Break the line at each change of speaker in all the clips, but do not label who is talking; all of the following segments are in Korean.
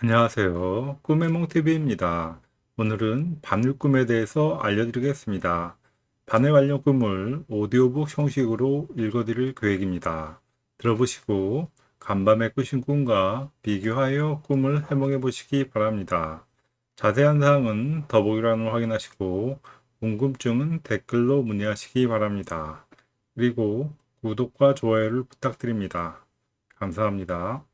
안녕하세요. 꿈의 몽TV입니다. 오늘은 바늘 꿈에 대해서 알려드리겠습니다. 바늘 관련 꿈을 오디오북 형식으로 읽어드릴 계획입니다. 들어보시고 간밤에 꾸신 꿈과 비교하여 꿈을 해몽해 보시기 바랍니다. 자세한 사항은 더보기란을 확인하시고 궁금증은 댓글로 문의하시기 바랍니다. 그리고 구독과 좋아요를 부탁드립니다. 감사합니다.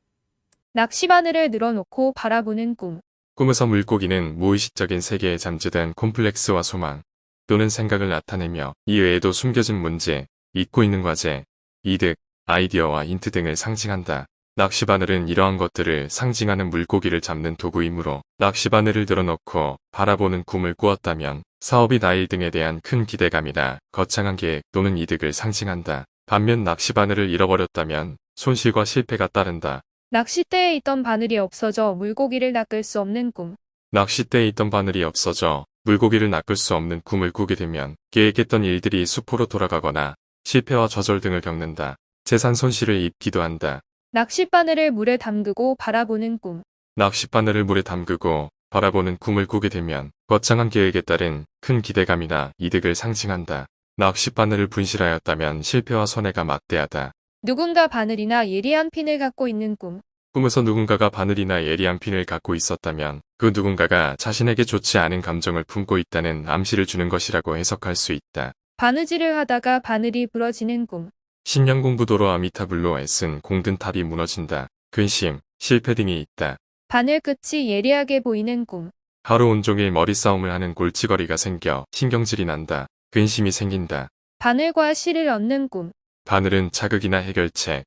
낚시바늘을 늘어놓고 바라보는 꿈.
꿈에서 물고기는 무의식적인 세계에 잠재된 콤플렉스와 소망 또는 생각을 나타내며 이 외에도 숨겨진 문제, 잊고 있는 과제, 이득, 아이디어와 힌트 등을 상징한다. 낚시바늘은 이러한 것들을 상징하는 물고기를 잡는 도구이므로 낚시바늘을 들어놓고 바라보는 꿈을 꾸었다면 사업이 나일 등에 대한 큰 기대감이나 거창한 계획 또는 이득을 상징한다. 반면 낚시바늘을 잃어버렸다면 손실과 실패가 따른다.
낚싯대에 있던 바늘이 없어져 물고기를 낚을 수 없는 꿈.
낚싯대에 있던 바늘이 없어져 물고기를 낚을 수 없는 꿈을 꾸게 되면 계획했던 일들이 수포로 돌아가거나 실패와 좌절 등을 겪는다. 재산 손실을 입기도 한다.
낚싯바늘을 물에 담그고 바라보는 꿈.
낚싯바늘을 물에 담그고 바라보는 꿈을 꾸게 되면 거창한 계획에 따른 큰 기대감이나 이득을 상징한다. 낚싯바늘을 분실하였다면 실패와 손해가 막대하다.
누군가 바늘이나 예리한 핀을 갖고 있는 꿈.
꿈에서 누군가가 바늘이나 예리한 핀을 갖고 있었다면 그 누군가가 자신에게 좋지 않은 감정을 품고 있다는 암시를 주는 것이라고 해석할 수 있다.
바느질을 하다가 바늘이 부러지는 꿈.
십년 공부 도로 아미타불로 애쓴 공든 탑이 무너진다. 근심, 실패 등이 있다.
바늘 끝이 예리하게 보이는 꿈.
하루 온종일 머리싸움을 하는 골치거리가 생겨 신경질이 난다. 근심이 생긴다.
바늘과 실을 얻는 꿈.
바늘은 자극이나 해결책,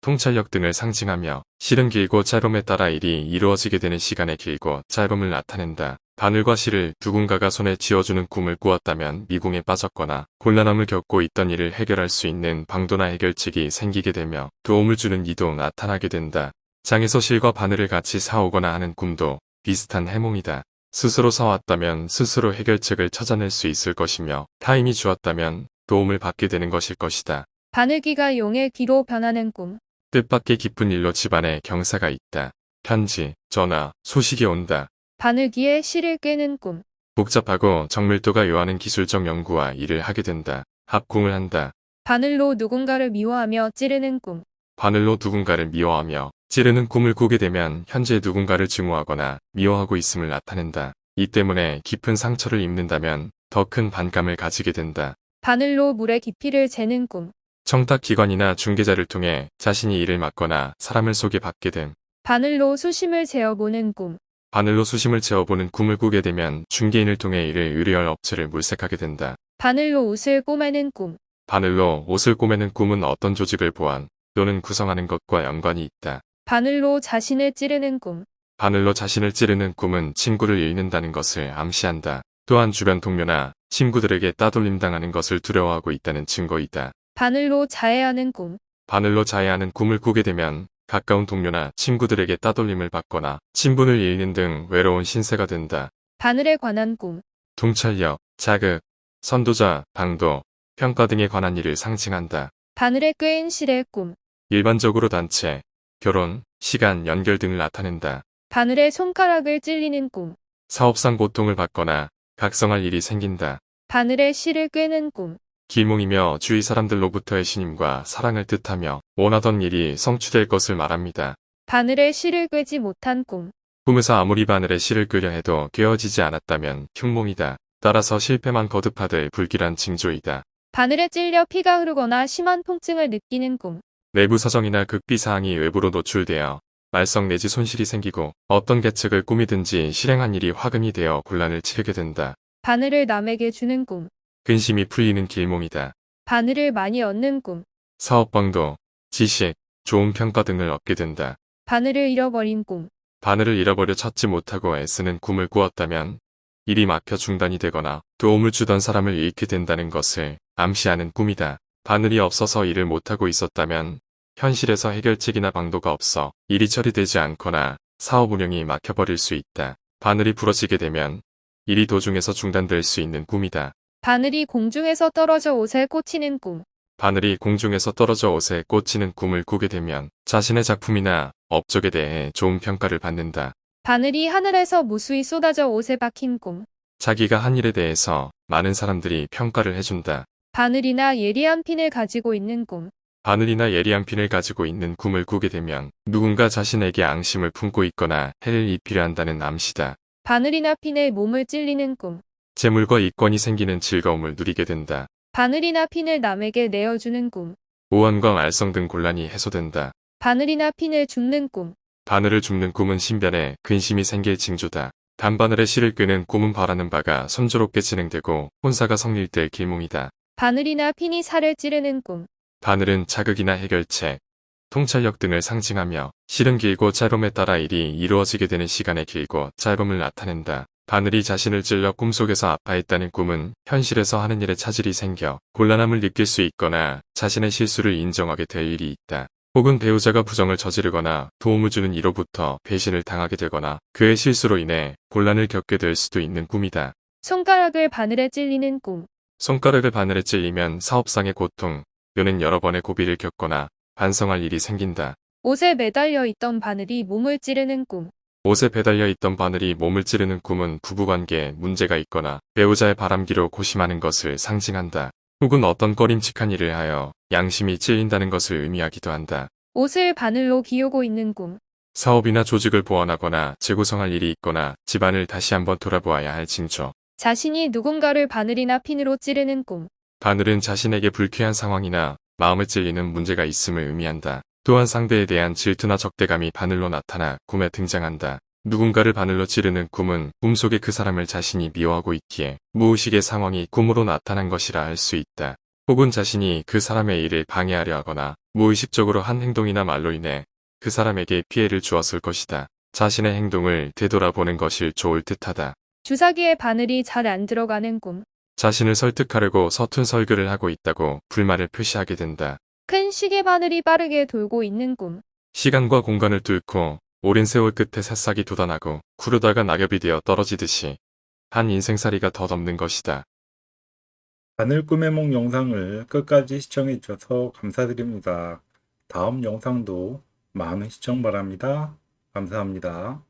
통찰력 등을 상징하며 실은 길고 짧음에 따라 일이 이루어지게 되는 시간의 길고 짧음을 나타낸다. 바늘과 실을 누군가가 손에 쥐어주는 꿈을 꾸었다면 미궁에 빠졌거나 곤란함을 겪고 있던 일을 해결할 수 있는 방도나 해결책이 생기게 되며 도움을 주는 이도 나타나게 된다. 장에서 실과 바늘을 같이 사오거나 하는 꿈도 비슷한 해몽이다. 스스로 사왔다면 스스로 해결책을 찾아낼 수 있을 것이며 타임이 주었다면 도움을 받게 되는 것일 것이다.
바늘귀가 용의 귀로 변하는 꿈.
뜻밖의 깊은 일로 집안에 경사가 있다. 편지, 전화, 소식이 온다.
바늘귀에 실을 꿰는 꿈.
복잡하고 정밀도가 요하는 기술적 연구와 일을 하게 된다. 합궁을 한다.
바늘로 누군가를 미워하며 찌르는 꿈.
바늘로 누군가를 미워하며 찌르는 꿈을 꾸게 되면 현재 누군가를 증오하거나 미워하고 있음을 나타낸다. 이 때문에 깊은 상처를 입는다면 더 큰 반감을 가지게 된다.
바늘로 물의 깊이를 재는 꿈.
청탁기관이나 중개자를 통해 자신이 일을 맡거나 사람을 소개받게 됨.
바늘로 수심을 재어보는 꿈.
바늘로 수심을 재어보는 꿈을 꾸게 되면 중개인을 통해 이를 의뢰할 업체를 물색하게 된다.
바늘로 옷을 꼬매는 꿈.
바늘로 옷을 꼬매는 꿈은 어떤 조직을 보완 또는 구성하는 것과 연관이 있다.
바늘로 자신을 찌르는 꿈.
바늘로 자신을 찌르는 꿈은 친구를 잃는다는 것을 암시한다. 또한 주변 동료나 친구들에게 따돌림 당하는 것을 두려워하고 있다는 증거이다.
바늘로 자해하는 꿈.
바늘로 자해하는 꿈을 꾸게 되면 가까운 동료나 친구들에게 따돌림을 받거나 친분을 잃는 등 외로운 신세가 된다.
바늘에 관한 꿈.
통찰력, 자극, 선도자, 방도, 평가 등에 관한 일을 상징한다.
바늘에 꿰인 실의 꿈.
일반적으로 단체, 결혼, 시간, 연결 등을 나타낸다.
바늘에 손가락을 찔리는 꿈.
사업상 고통을 받거나 각성할 일이 생긴다.
바늘에 실을 꿰는 꿈.
길몽이며 주위 사람들로부터의 신임과 사랑을 뜻하며 원하던 일이 성취될 것을 말합니다.
바늘에 실을 꿰지 못한 꿈.
꿈에서 아무리 바늘에 실을 끄려 해도 꿰어지지 않았다면 흉몽이다. 따라서 실패만 거듭하될 불길한 징조이다.
바늘에 찔려 피가 흐르거나 심한 통증을 느끼는 꿈.
내부 사정이나 극비 사항이 외부로 노출되어 말썽 내지 손실이 생기고 어떤 계책을 꾸미든지 실행한 일이 화금이 되어 곤란을 치르게 된다.
바늘을 남에게 주는 꿈.
근심이 풀리는 길몽이다.
바늘을 많이 얻는 꿈.
사업방도, 지식, 좋은 평가 등을 얻게 된다.
바늘을 잃어버린 꿈.
바늘을 잃어버려 찾지 못하고 애쓰는 꿈을 꾸었다면 일이 막혀 중단이 되거나 도움을 주던 사람을 잃게 된다는 것을 암시하는 꿈이다. 바늘이 없어서 일을 못하고 있었다면 현실에서 해결책이나 방도가 없어 일이 처리되지 않거나 사업 운영이 막혀버릴 수 있다. 바늘이 부러지게 되면 일이 도중에서 중단될 수 있는 꿈이다.
바늘이 공중에서 떨어져 옷에 꽂히는 꿈.
바늘이 공중에서 떨어져 옷에 꽂히는 꿈을 꾸게 되면 자신의 작품이나 업적에 대해 좋은 평가를 받는다.
바늘이 하늘에서 무수히 쏟아져 옷에 박힌 꿈.
자기가 한 일에 대해서 많은 사람들이 평가를 해준다.
바늘이나 예리한 핀을 가지고 있는 꿈.
바늘이나 예리한 핀을 가지고 있는 꿈을 꾸게 되면 누군가 자신에게 앙심을 품고 있거나 해를 입히려 한다는 암시다.
바늘이나 핀에 몸을 찔리는 꿈.
재물과 이권이 생기는 즐거움을 누리게 된다.
바늘이나 핀을 남에게 내어주는 꿈.
오한과 말썽 등 곤란이 해소된다.
바늘이나 핀을 줍는 꿈.
바늘을 줍는 꿈은 신변에 근심이 생길 징조다. 단바늘에 실을 꿰는 꿈은 바라는 바가 순조롭게 진행되고 혼사가 성립될 길몽이다.
바늘이나 핀이 살을 찌르는 꿈.
바늘은 자극이나 해결책, 통찰력 등을 상징하며 실은 길고 짧음에 따라 일이 이루어지게 되는 시간의 길고 짧음을 나타낸다. 바늘이 자신을 찔러 꿈속에서 아파했다는 꿈은 현실에서 하는 일에 차질이 생겨 곤란함을 느낄 수 있거나 자신의 실수를 인정하게 될 일이 있다. 혹은 배우자가 부정을 저지르거나 도움을 주는 이로부터 배신을 당하게 되거나 그의 실수로 인해 곤란을 겪게 될 수도 있는 꿈이다.
손가락을 바늘에 찔리는 꿈.
손가락을 바늘에 찔리면 사업상의 고통, 또는 여러 번의 고비를 겪거나 반성할 일이 생긴다.
옷에 매달려 있던 바늘이 몸을 찌르는 꿈.
옷에 배달려 있던 바늘이 몸을 찌르는 꿈은 부부관계에 문제가 있거나 배우자의 바람기로 고심하는 것을 상징한다. 혹은 어떤 꺼림칙한 일을 하여 양심이 찔린다는 것을 의미하기도 한다.
옷을 바늘로 기우고 있는 꿈.
사업이나 조직을 보완하거나 재구성할 일이 있거나 집안을 다시 한번 돌아보아야 할 징조.
자신이 누군가를 바늘이나 핀으로 찌르는 꿈.
바늘은 자신에게 불쾌한 상황이나 마음을 찔리는 문제가 있음을 의미한다. 또한 상대에 대한 질투나 적대감이 바늘로 나타나 꿈에 등장한다. 누군가를 바늘로 찌르는 꿈은 꿈속에 그 사람을 자신이 미워하고 있기에 무의식의 상황이 꿈으로 나타난 것이라 할 수 있다. 혹은 자신이 그 사람의 일을 방해하려 하거나 무의식적으로 한 행동이나 말로 인해 그 사람에게 피해를 주었을 것이다. 자신의 행동을 되돌아보는 것이 좋을 듯하다.
주사기에 바늘이 잘 안 들어가는 꿈.
자신을 설득하려고 서툰 설교를 하고 있다고 불만을 표시하게 된다.
큰 시계 바늘이 빠르게 돌고 있는 꿈.
시간과 공간을 뚫고 오랜 세월 끝에 새싹이 돋아나고 구르다가 낙엽이 되어 떨어지듯이 한 인생살이가 덧없는 것이다.
바늘 꿈의 몽 영상을 끝까지 시청해 주셔서 감사드립니다. 다음 영상도 많은 시청 바랍니다. 감사합니다.